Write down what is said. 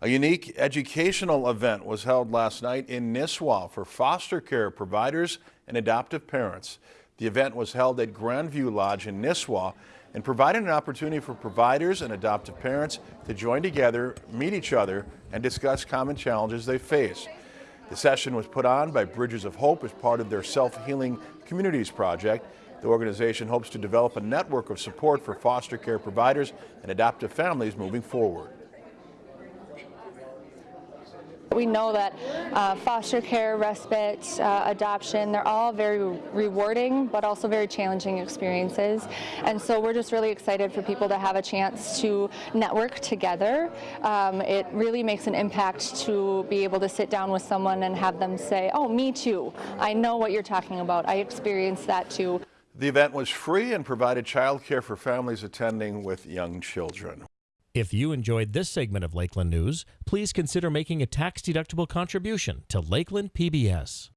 A unique educational event was held last night in Nisswa for foster care providers and adoptive parents. The event was held at Grandview Lodge in Nisswa and provided an opportunity for providers and adoptive parents to join together, meet each other, and discuss common challenges they face. The session was put on by Bridges of Hope as part of their Self-Healing Communities project. The organization hopes to develop a network of support for foster care providers and adoptive families moving forward. We know that uh, foster care, respite, uh, adoption, they're all very rewarding but also very challenging experiences. And so we're just really excited for people to have a chance to network together. Um, it really makes an impact to be able to sit down with someone and have them say, oh, me too. I know what you're talking about. I experienced that too. The event was free and provided childcare for families attending with young children. If you enjoyed this segment of Lakeland News, please consider making a tax-deductible contribution to Lakeland PBS.